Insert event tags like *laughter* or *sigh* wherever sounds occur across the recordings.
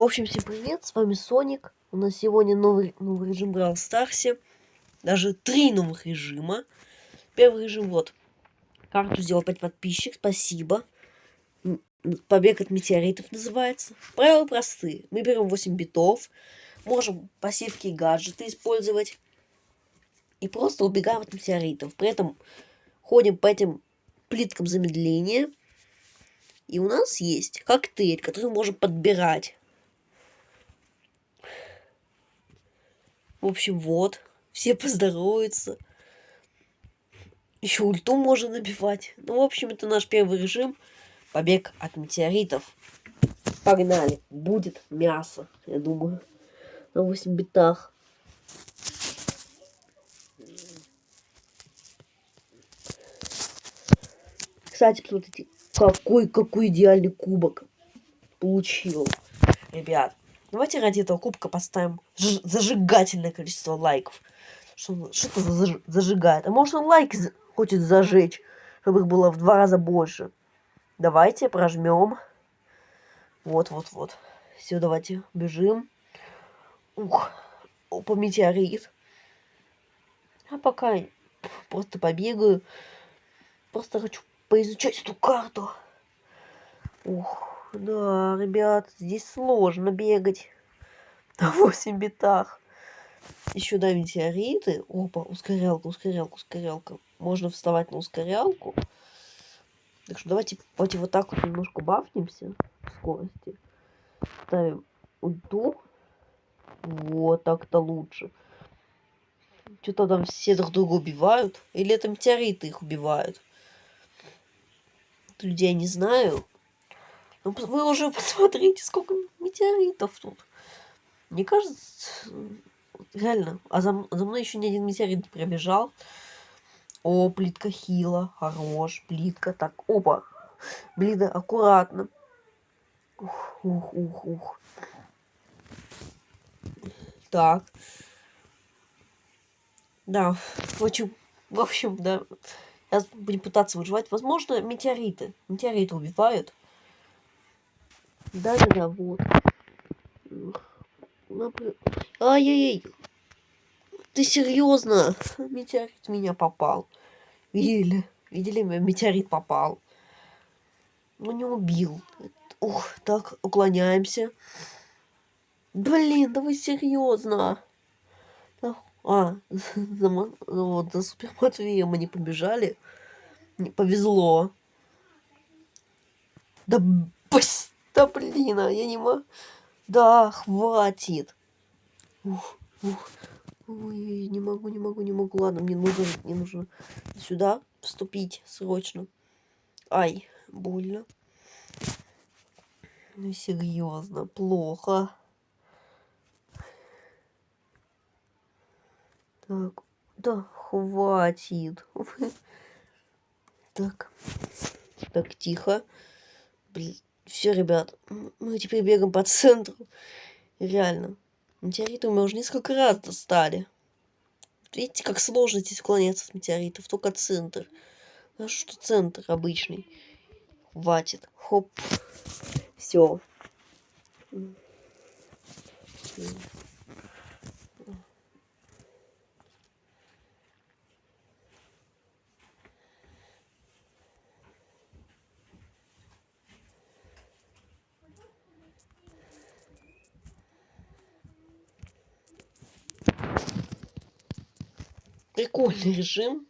В общем, всем привет, с вами Соник. У нас сегодня новый, новый режим Brawl Старсе. Даже три новых режима. Первый режим, вот. Карту сделал 5 подписчик, спасибо. Побег от метеоритов называется. Правила простые. Мы берем 8 битов. Можем пассивки и гаджеты использовать. И просто убегаем от метеоритов. При этом ходим по этим плиткам замедления. И у нас есть коктейль, который мы можем подбирать В общем, вот. Все поздороваются. Еще ульту можно набивать. Ну, в общем, это наш первый режим. Побег от метеоритов. Погнали. Будет мясо, я думаю. На 8 битах. Кстати, посмотрите, какой, какой идеальный кубок получил. Ребят, Давайте ради этого кубка поставим зажигательное количество лайков. Что, что это за зажигает? А может он лайки хочет зажечь, чтобы их было в два раза больше. Давайте прожмем. Вот, вот, вот. Все, давайте бежим. Ух, по метеорит. А пока просто побегаю. Просто хочу поизучать эту карту. Ух. Да, ребят, здесь сложно бегать *laughs* на 8 битах. Еще да, метеориты. Опа, ускорялка, ускорялка, ускорялка. Можно вставать на ускорялку. Так что давайте, давайте вот так вот немножко бафнемся в скорости. Ставим ульту. Вот так-то лучше. Что-то там все друг друга убивают. Или это метеориты их убивают. Людей я не знаю. Ну, вы уже *laughs* посмотрите, сколько метеоритов тут. Мне кажется, реально, а за, за мной еще ни один метеорит не пробежал. О, плитка хила, хорош, плитка, так, опа, блин, аккуратно. Ух, ух, ух, ух. Так. Да, в общем, в общем, да. Сейчас будем пытаться выживать. Возможно, метеориты. Метеориты убивают. Да-да-да, вот. Ай-яй-яй. Ты серьезно? Метеорит меня попал. Видели? Видели, метеорит попал. Ну, не убил. Ух, так, уклоняемся. Блин, да вы серьезно? А, *laughs* за, вот, за Супер Матвеем мы не побежали. Не повезло. Да, пусть. Да блин, а я не могу. Да, хватит. Ух, ух. Ой, не могу, не могу, не могу. Ладно, мне нужно, мне нужно сюда вступить срочно. Ай, больно. Ну, серьезно, плохо. Так, да, хватит. *laughs* Так, так, тихо. Блин. Все, ребят, мы теперь бегаем по центру. Реально. Метеориты мы уже несколько раз достали. Видите, как сложно здесь уклоняться от метеоритов. Только центр. А что центр обычный. Хватит. Хоп. Все. Прикольный режим.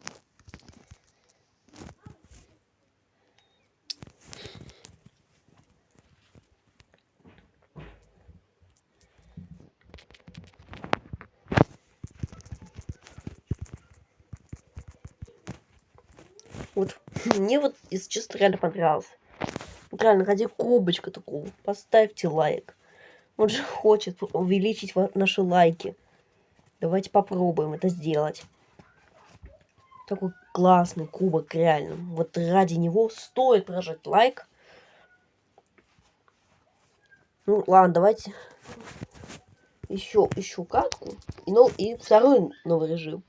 Вот, *laughs* мне вот, если честно, реально понравился. Вот реально, ради кубочка такого, поставьте лайк. Он же *laughs* хочет увеличить наши лайки. Давайте попробуем это сделать. Такой классный кубок, реально. Вот ради него стоит прожать лайк. Ну, ладно, давайте еще, еще катку. И, ну, и второй новый режим.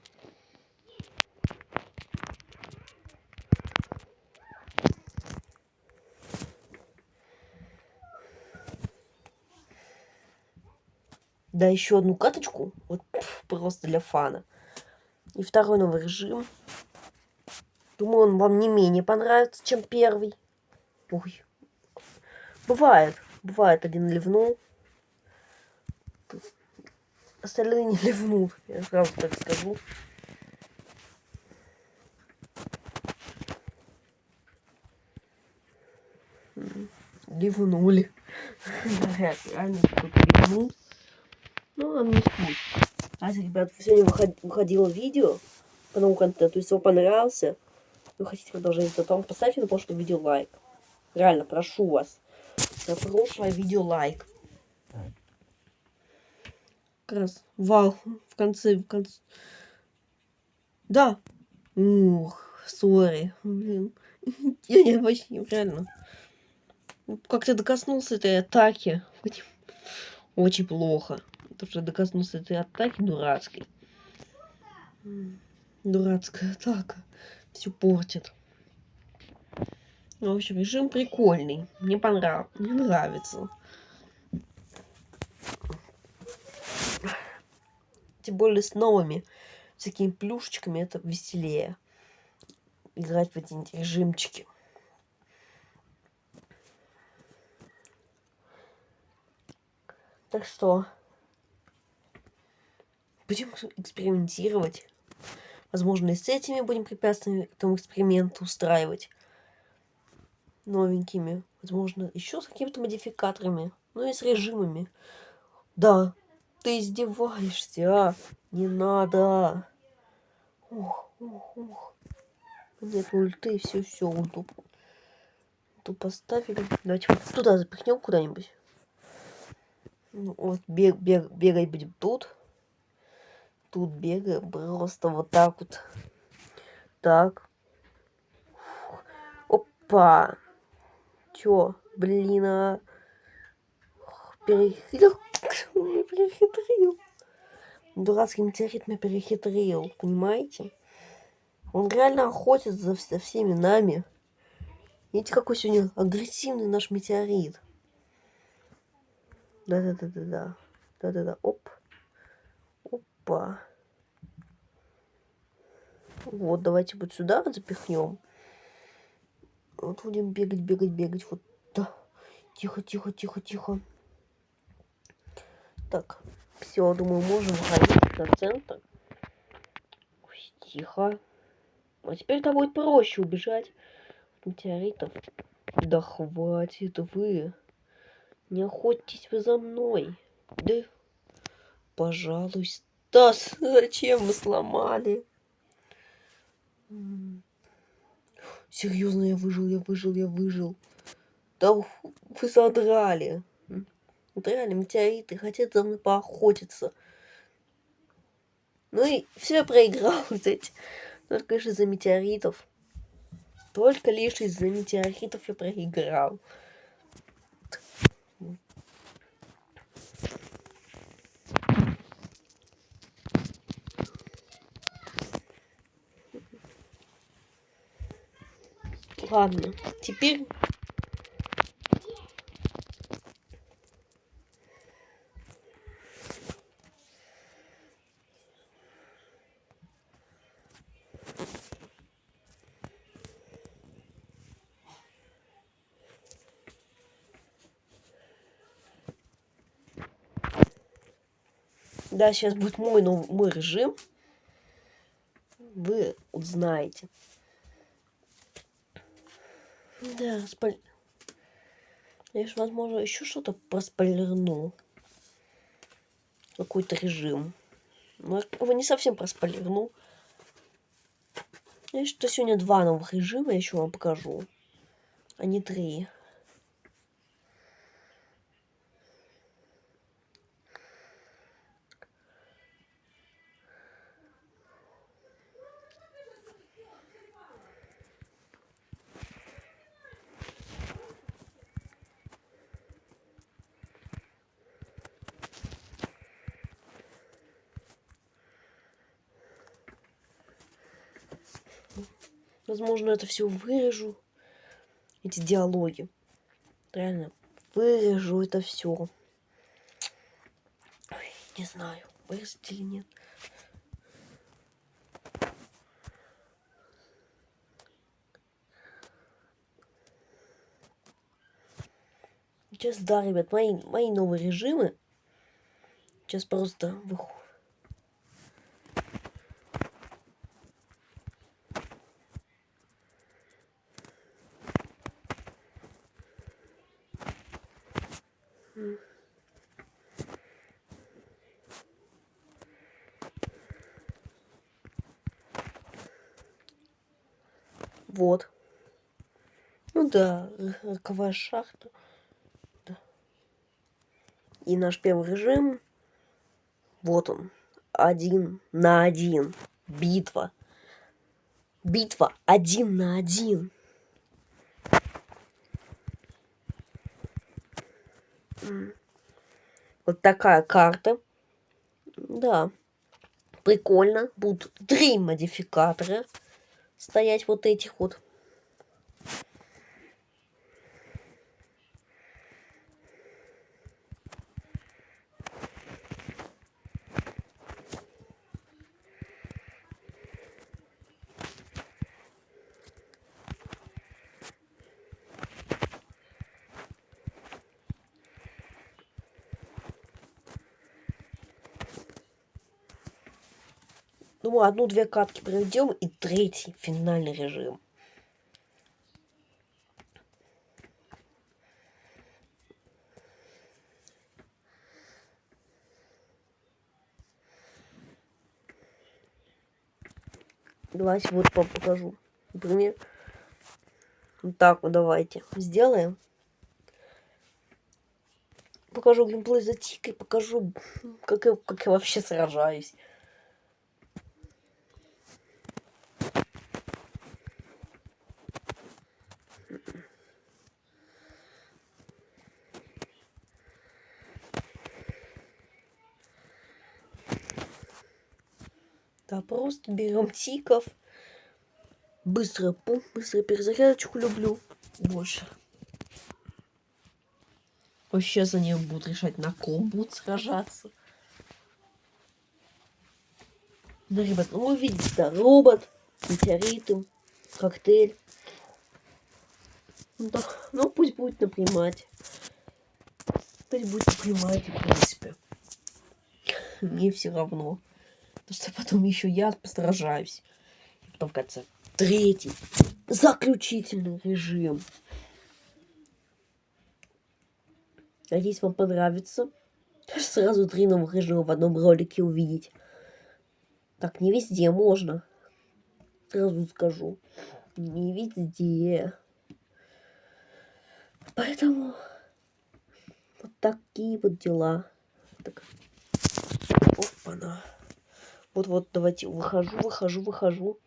Да, еще одну каточку. Вот просто для фана. И второй новый режим. Думаю, он вам не менее понравится, чем первый. Ой. Бывает. Бывает, один ливнул. Остальные не ливнут. Я сразу так скажу. Ливнули. Реально кто-то ливнул. Ну, нам не суть. Кстати, ребят, сегодня выходило видео по новому контенту. Если вам понравился, вы хотите продолжение, то там поставьте на прошлое видео лайк. Реально, прошу вас. На прошлое видео лайк. Как раз вау. В конце, в конце. Да. Ух, сори. Блин. *laughs* Я не вообще, реально. Как то докоснулся этой атаки. Очень плохо. Потому что докоснулся этой атаки дурацкой. Дурацкая атака. Все портит. Ну, в общем, режим прикольный. Мне понравился. Мне нравится. Тем более с новыми всякими плюшечками это веселее. Играть в эти режимчики. Так что будем экспериментировать. Возможно, и с этими будем препятствиями этому эксперименту устраивать. Новенькими. Возможно, еще с какими-то модификаторами. Ну и с режимами. Да, ты издеваешься, а? Не надо. Ух, ух, ух. Нет ульты, все, все, ульту. Ульту поставили. Давайте вот туда запихнем куда-нибудь. Ну, вот бег, бег, бегать будем тут тут бегаем просто вот так вот. Так. Опа. Чё? Блин, а... Перехитрил. *laughs* перехитрил. Дурацкий метеорит меня перехитрил, понимаете? Он реально охотится за, за всеми нами. Видите, какой сегодня агрессивный наш метеорит. Да-да-да-да-да. Да-да-да. Оп. Опа. Вот, давайте вот сюда запихнем. Вот будем бегать, бегать, бегать. Вот, да. Тихо, тихо, тихо, тихо. Так, все, думаю, можем выходить на центр. Ой, тихо. А теперь-то будет проще убежать от метеоритов. Да хватит вы. Не охотитесь вы за мной. Да, пожалуйста. Стас, зачем мы сломали? Серьезно, я выжил, я выжил, я выжил. Да вы содрали. Вот реально метеориты хотят за мной поохотиться. Ну и все проиграл, кстати. Только лишь из-за метеоритов. Только лишь из-за метеоритов я проиграл. Ладно, теперь... Да, сейчас будет мой, новый мой режим. Вы узнаете. Да, спаль... Я же, возможно, еще что-то проспойлерну. Какой-то режим. Но его не совсем проспойлерну. Я что сегодня два новых режима я еще вам покажу. А не три. Возможно, это все вырежу. Эти диалоги. Реально, вырежу это все. Не знаю, вырастет или нет. Сейчас, да, ребят, мои, мои новые режимы. Сейчас просто выходят. Вот. Ну да, роковая шахта. Да. И наш первый режим. Вот он. Один на один. Битва. Битва один на один. Вот такая карта. Да. Прикольно. Будут три модификатора стоять вот этих вот. Одну-две катки проведем и третий финальный режим. Давайте вот покажу. Например, вот так вот давайте сделаем. Покажу геймплей за тикой, покажу, как я, как я вообще сражаюсь. Да, просто берем тиков. Быстро пум, быстро перезарядочку люблю. Больше. Вообще за нее будут решать, на ком будут сражаться. Да, ребят, ну вы видите, да, робот, метеориты, коктейль. Ну, да, ну пусть будет на примате. Пусть будет на примате, в принципе. Мне все равно. *laughs* Потому что потом еще я постражаюсь. И потом в конце третий, заключительный режим. Надеюсь, вам понравится. Сразу три новых режима в одном ролике увидеть. Так, не везде можно. Сразу скажу. Не везде. Поэтому вот такие вот дела. Так. Опа-на. Вот-вот, давайте, выхожу, выхожу, выхожу.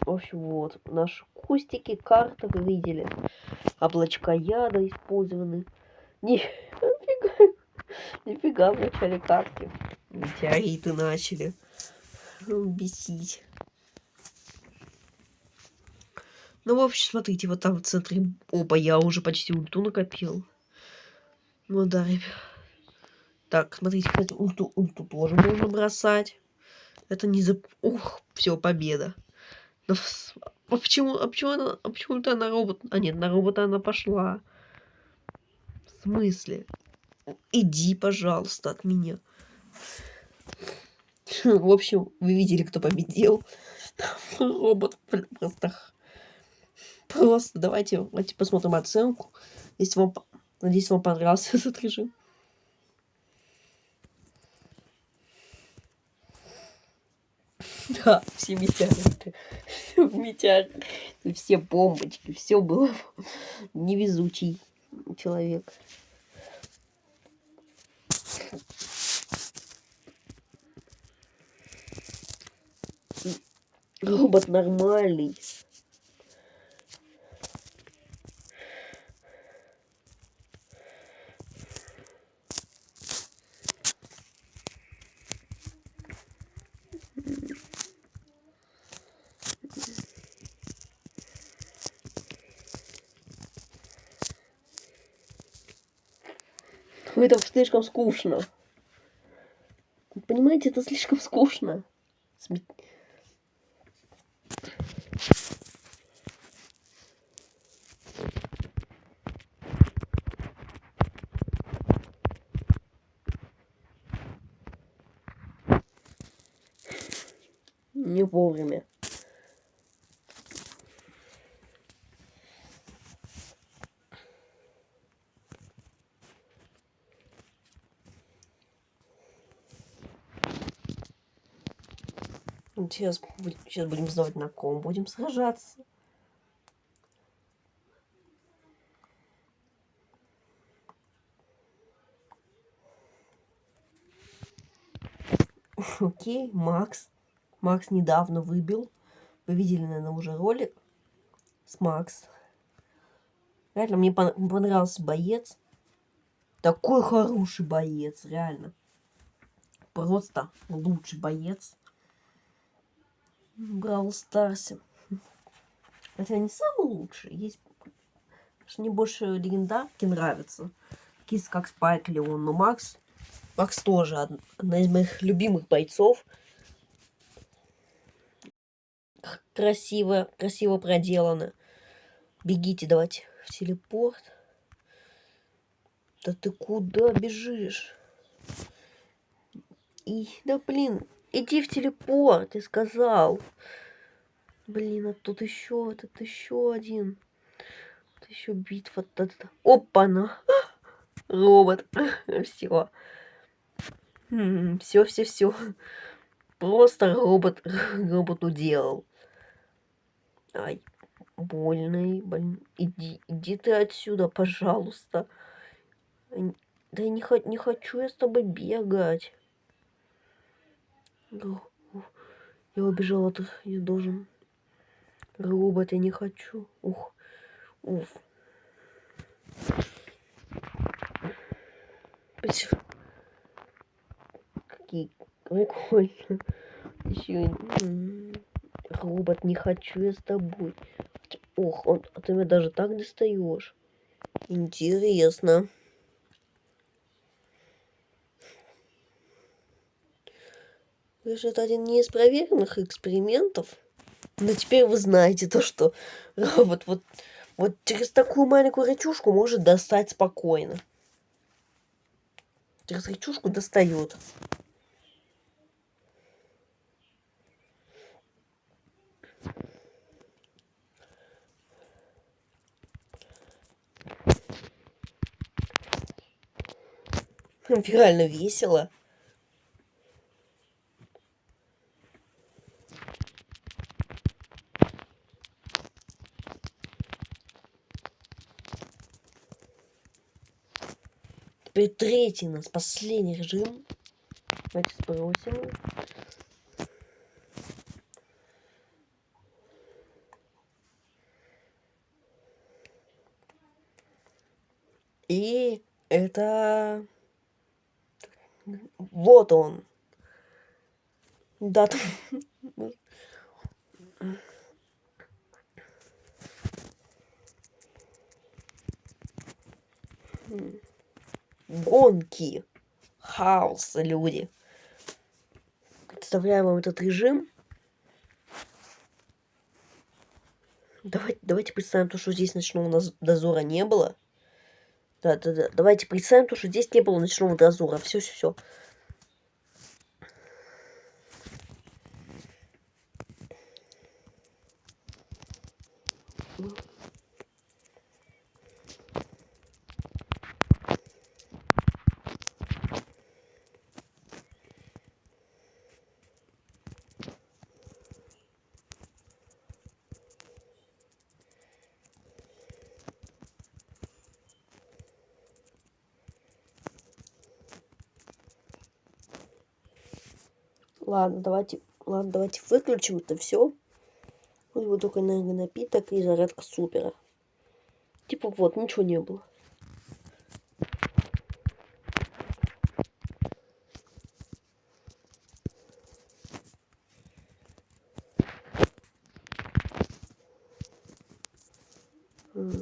В общем, вот, наши кустики, карта, вы видели. Облачка яда использованы. *laughs* Нифига, нифига в начале карты. Метеориты начали бесить. Ну, в общем, смотрите, вот там в центре... Опа, я уже почти ульту накопил. Ну да, ребят. Так, смотрите, кстати, ульту, ульту тоже можно бросать. Это не за... Ух, все, победа. Но, а почему, а почему она, а почему-то она робот... А нет, на робота она пошла. В смысле? Иди, пожалуйста, от меня. *laughs* В общем, вы видели, кто победил. *laughs* Робот просто... Просто давайте, давайте посмотрим оценку. Если вам... Надеюсь, вам понравился *laughs* этот режим. Да, все метеориты. Метеориты. Все бомбочки. Все было *laughs* невезучий человек. Робот нормальный. Это слишком скучно. Понимаете, это слишком скучно. Сме- Не вовремя. Сейчас, сейчас будем знать, на ком будем сражаться. *laughs* Окей, Макс. Макс недавно выбил. Вы видели, наверное, уже ролик с Макс. Реально, мне пон- понравился боец. Такой хороший боец, реально. Просто лучший боец. В Бравл Старсе. Хотя не самый лучший. Есть... Мне больше легендарки нравятся. Такие как Спайк Леон. Но Макс... Макс тоже од- одна из моих любимых бойцов. Красиво, красиво проделано. Бегите, давайте в телепорт. Да ты куда бежишь? И, да блин, иди в телепорт, ты сказал. Блин, а тут еще, тут еще один. Тут еще битва. Опа-на. *gasps* Робот. Все. Все, все, все. Просто робот *laughs* робот уделал. Ай, больный, блин. Иди, иди ты отсюда, пожалуйста. Да я не, не хочу я с тобой бегать. Ух, Я убежал от... Я должен... Робот, я не хочу. Ух. Уф. Пс. Какие прикольно. Еще робот, не хочу я с тобой. Ох, он, а ты меня даже так достаешь. Интересно. Видишь, это один не экспериментов. Но теперь вы знаете то, что *laughs* робот вот, вот через такую маленькую рычушку может достать спокойно. Через рычушку достает. Реально весело. Теперь третий у нас, последний режим. Давайте сбросим. И это... Вот он. Да, там- Гонки. Хаос, люди. Представляю вам этот режим. Давайте, давайте представим то, что здесь ночного дозора не было. Да, да, да. Давайте представим то, что здесь не было ночного дозора. Все, все, все. Ладно, давайте, ладно, давайте выключим это все. Вот только энергонапиток и зарядка супера. Типа вот, ничего не было. М.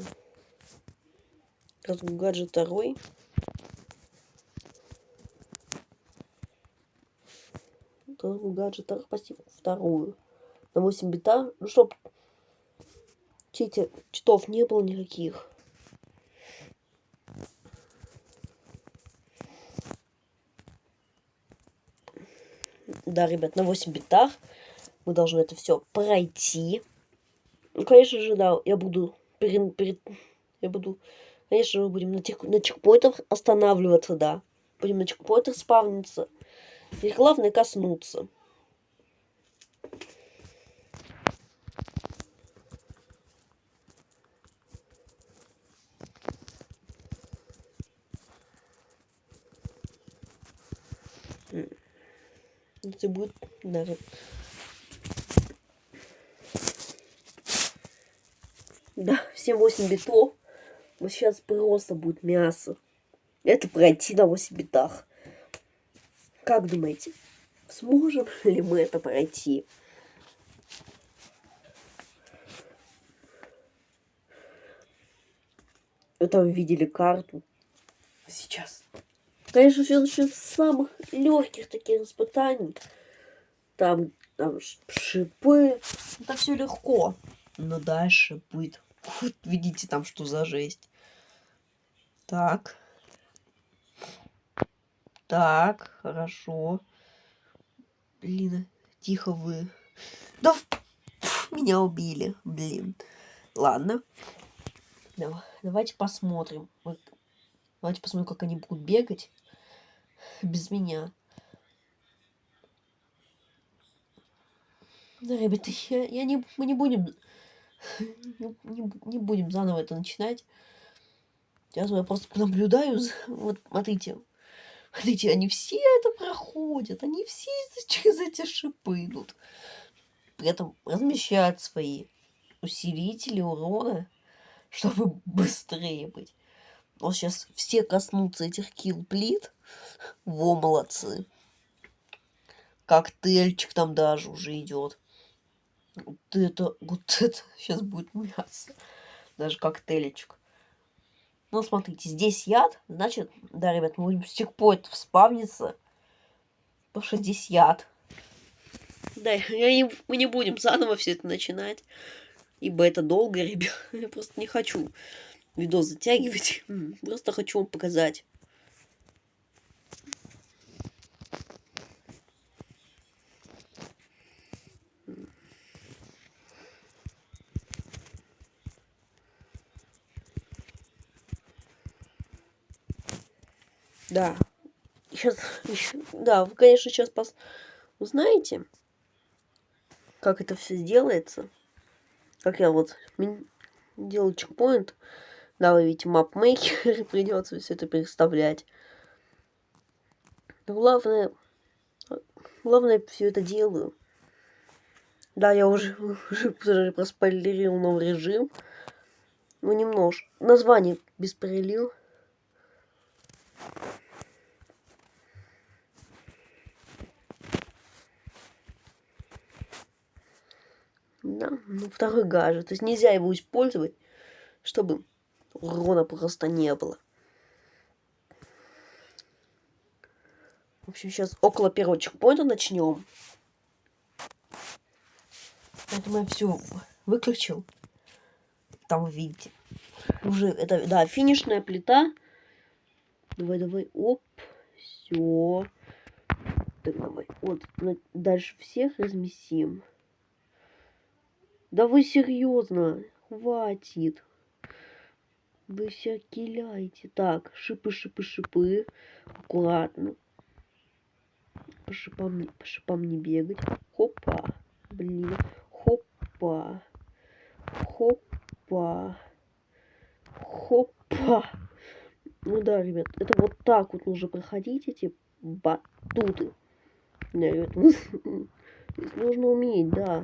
Раз гаджет второй. Вторую гаджетах пассив, вторую. На 8 бита, ну чтоб чите, читов не было никаких. Да, ребят, на 8 битах мы должны это все пройти. Ну, конечно же, да, я буду перед, перед я буду, конечно, мы будем на, тех, на чекпоинтах останавливаться, да. Будем на чекпоинтах спавниться. И главное коснуться. Это будет даже Да, все 8 битов. Вот сейчас просто будет мясо. Это пройти на 8 битах. Как думаете, сможем *laughs* ли мы это пройти? Вы там видели карту. Сейчас. Конечно, все начнет с самых легких таких испытаний. Там, там шипы. Это все легко. Но дальше будет вот видите там, что за жесть. Так. Так, хорошо. Блин, тихо вы. Да, меня убили, блин. Ладно. Давайте посмотрим. Давайте посмотрим, как они будут бегать без меня. Да, ребята, я, я не, мы не будем не, не будем заново это начинать. Сейчас я просто наблюдаю. Вот смотрите. Смотрите, они все это проходят. Они все *laughs* через эти шипы идут. При этом размещают свои усилители урона, чтобы быстрее быть. Вот сейчас все коснутся этих килл-плит. Во, молодцы. Коктейльчик там даже уже идет. Вот это, вот это *laughs* сейчас будет мясо. Даже коктейльчик. Ну, смотрите, здесь яд, значит, да, ребят, мы будем с чекпоинтов. Потому что здесь яд. Да, я не, мы не будем заново все это начинать. Ибо это долго, *laughs* ребят. Я просто не хочу видос затягивать. Просто хочу вам показать. Да. Сейчас, да, вы, конечно, сейчас пос... узнаете, как это все сделается. Как я вот делаю чекпоинт. Да, вы видите, мапмейкер, *laughs* придется все это представлять. Но главное, главное, все это делаю. Да, я уже, уже проспойлерил новый режим. Ну, немножко. Название беспрелил. Да, ну второй гаджет. То есть нельзя его использовать, чтобы урона просто не было. В общем, сейчас около первого чекпоинта начнем. Поэтому я все выключил. Там видите. Уже это, да, финишная плита. Давай, давай, оп, все. Так, давай, вот, дальше всех разместим. Да вы серьезно? Хватит. Вы все киляете. Так, шипы, шипы, шипы. Аккуратно. По шипам, по шипам не бегать. Хопа. Блин. Хопа. Хопа. Хопа. Ну да, ребят, это вот так вот нужно проходить эти батуты. *laughs* Да, ребят, нужно уметь, да.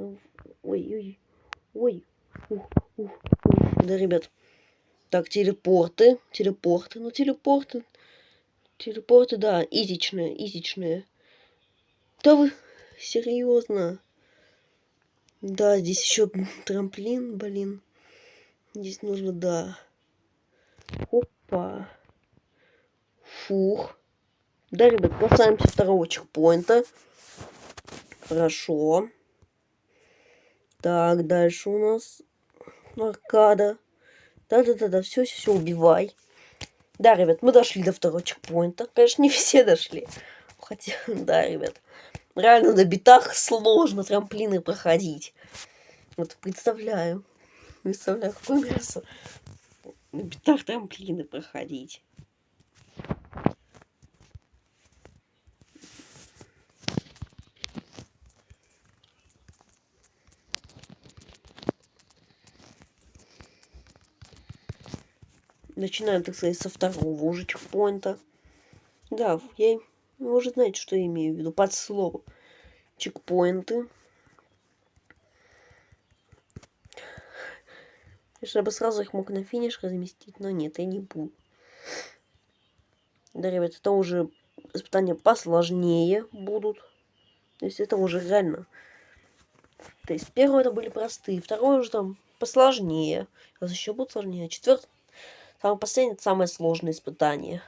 Ой, ой, ой. Ух, ух, ух. Да, ребят. Так, телепорты. Телепорты. Ну, телепорты. Телепорты, да, изичные, изичные. Да вы серьезно? Да, здесь еще трамплин, блин. Здесь нужно, да. Опа. Фух. Да, ребят, касаемся второго чекпоинта. Хорошо. Так, дальше у нас аркада. Да-да-да-да, все, все, все, убивай. Да, ребят, мы дошли до второго чекпоинта. Конечно, *laughs* не все дошли. Хотя, да, ребят. Реально на битах сложно трамплины проходить. Вот представляю. Представляю, какое мясо. На битах трамплины проходить. Начинаем, так сказать, со второго уже чекпоинта. Да, я, вы уже знаете, что я имею в виду под словом чекпоинты. Я бы сразу их мог на финиш разместить, но нет, я не буду. Да, ребят, это уже испытания посложнее будут. То есть это уже реально. То есть первое это были простые, второе уже там посложнее. А еще будет сложнее. Четвертое Самое последнее, это самое сложное испытание.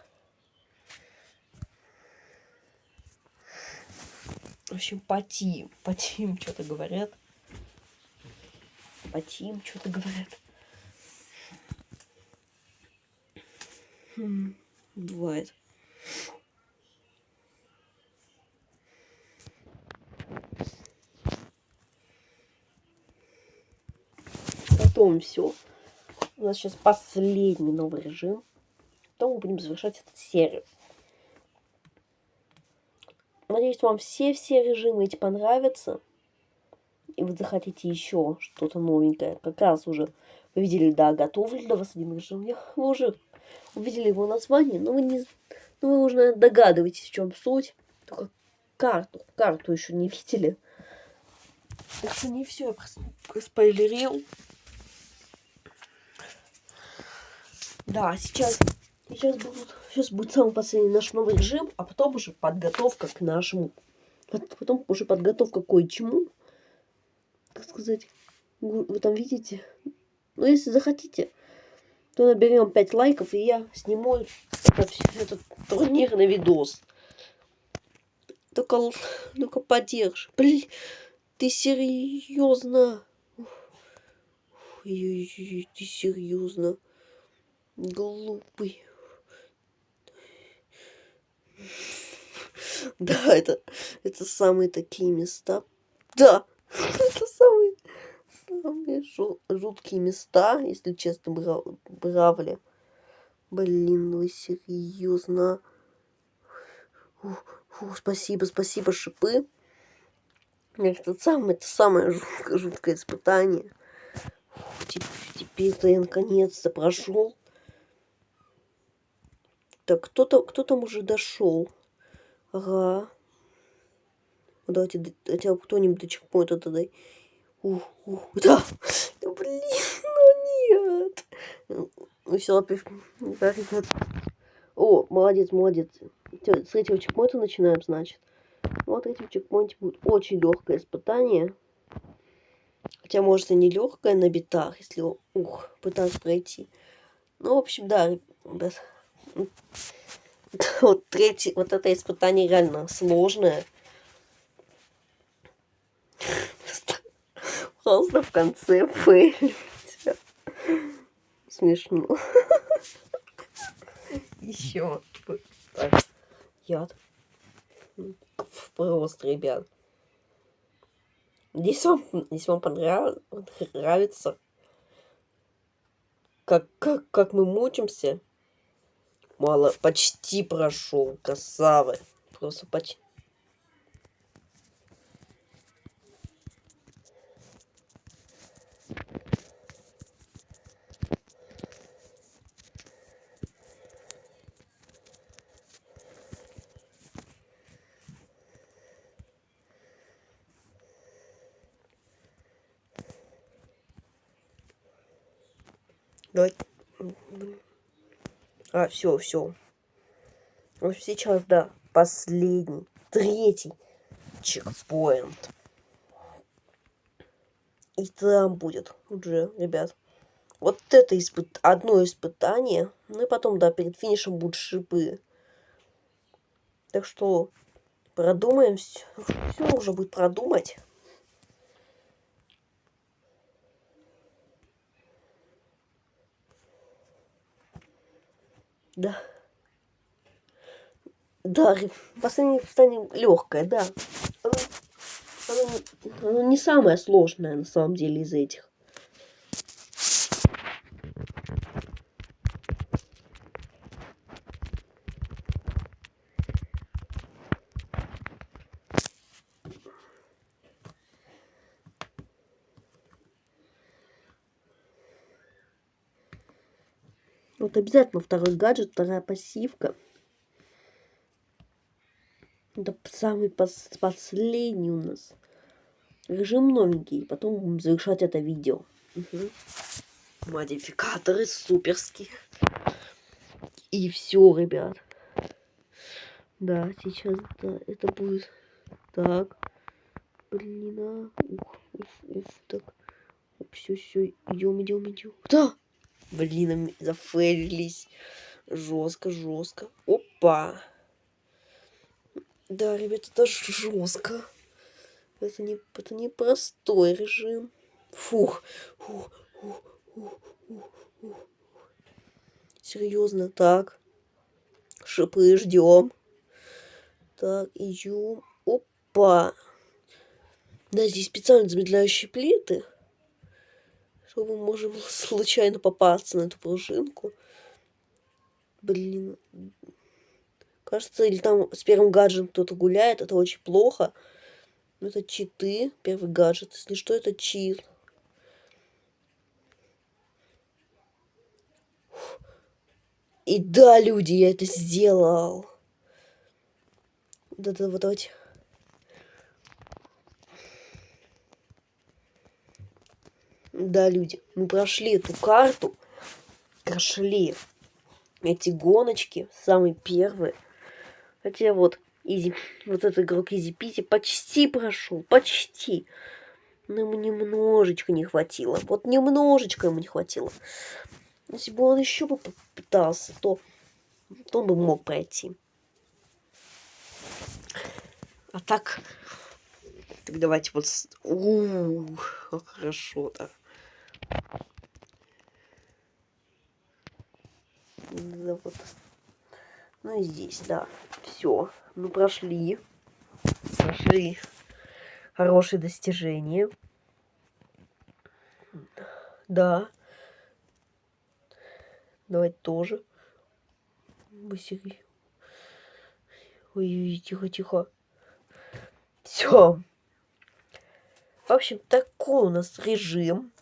В общем, потим. *laughs* Потим что-то говорят. Потим что-то говорят. Хм, бывает. Потом все. У нас сейчас последний новый режим. Потом мы будем завершать эту серию. Надеюсь, вам все-все режимы эти понравятся. И вы захотите еще что-то новенькое. Как раз уже вы видели, да, готовлю для вас один режим. Вы уже увидели его название, но вы не... Ну, вы уже, наверное, догадываетесь, в чем суть. Только карту, карту еще не *laughs* видели. Это не все, я спойлерил. Да, сейчас, сейчас, будут, сейчас будет самый последний наш новый режим, а потом уже подготовка к нашему. Потом уже подготовка к кое-чему. Так сказать, вы там видите. Ну, если захотите, то наберем 5 лайков, и я сниму этот, этот турнирный видос. Только, только поддержь. Блин, ты серьезно? Ой, ты серьезно? Глупый. *laughs* Да, это, это самые такие места. Да, *laughs* это самые, самые жуткие места, если честно, брав, бравли. Блин, вы серьезно? Спасибо, спасибо, шипы. Это самое, это самое жуткое, жуткое испытание. Теперь-то я наконец-то прошел. Так, кто-то кто там уже дошел. Ага. Ну, давайте, хотя бы кто-нибудь до чекпоинта дай. Ух, ух, *laughs* да. да. Блин, ну нет. Ну все, опять. О, молодец, молодец. С третьего чекпоинта начинаем, значит. Вот на третьем чекпоинте будет очень легкое испытание. Хотя, может, и не легкое на битах, если ух, пытаться пройти. Ну, в общем, да, ребят. *laughs* Вот третий, вот это испытание реально сложное. Просто в конце фейлить. Смешно. Еще. Яд. Просто, ребят. Если вам, если вам понравится, как, как, как мы мучимся, Мало, почти прошел, красавы. Просто почти. Давай. А, все, все. Вот сейчас, да, последний, третий чекпоинт. И там будет уже, ребят. Вот это испыт... одно испытание. Ну и потом, да, перед финишем будут шипы. Так что продумаем все. Все нужно будет продумать. Да. Да, последнее испытание легкое, да. Оно, оно, оно не самое сложное на самом деле из этих. Вот обязательно второй гаджет, вторая пассивка. Это самый пос последний у нас. Режим новенький. Потом будем завершать это видео. Угу. Модификаторы суперские. И все, ребят. Да, сейчас да, это будет. Так. Блин, а. Ух, уф, уф, так. Все, все, идем, идем, идем. Да! Блин, зафейлились. Жестко, жестко. Опа. Да, ребята, это жестко. Это не, это не простой режим. Фух. Фух, фух, фух, фух, фух. Серьезно, так. Шипы ждем. Так, идем. Опа. Да, здесь специально замедляющие плиты что мы можем *laughs* случайно попасться на эту пружинку. Блин. Кажется, или там с первым гаджетом кто-то гуляет, это очень плохо. Но это читы, первый гаджет. Если что, это чит. И да, люди, я это сделал. Да-да, вот давайте. Да, люди, мы прошли эту карту, прошли эти гоночки, самые первые. Хотя вот, изи, вот этот игрок Изи Пити почти прошел, почти. Но ему немножечко не хватило. Вот немножечко ему не хватило. Если бы он еще бы попытался, то, то он бы мог пройти. А так, так давайте вот... Ух, хорошо так. Да, вот. Ну и здесь, да. Все. Мы прошли. Прошли хорошие достижения. Да. Давайте тоже. Быстрее. Ой, тихо, тихо. Все. В общем, такой у нас режим.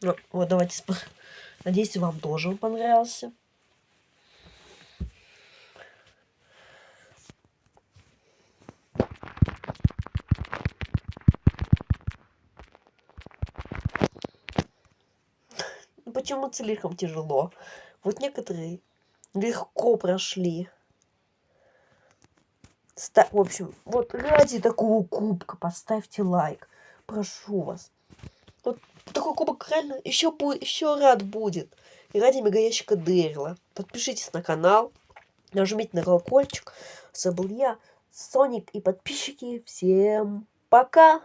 Ну, вот давайте... Надеюсь, вам тоже он понравился. Ну, почему слишком тяжело? Вот некоторые легко прошли. Ста в общем, вот ради такого кубка поставьте лайк. Прошу вас. Кубок реально еще, еще рад будет. И ради мегаящика Дэрила. Подпишитесь на канал, нажмите на колокольчик. С был я, Соник и подписчики. Всем пока!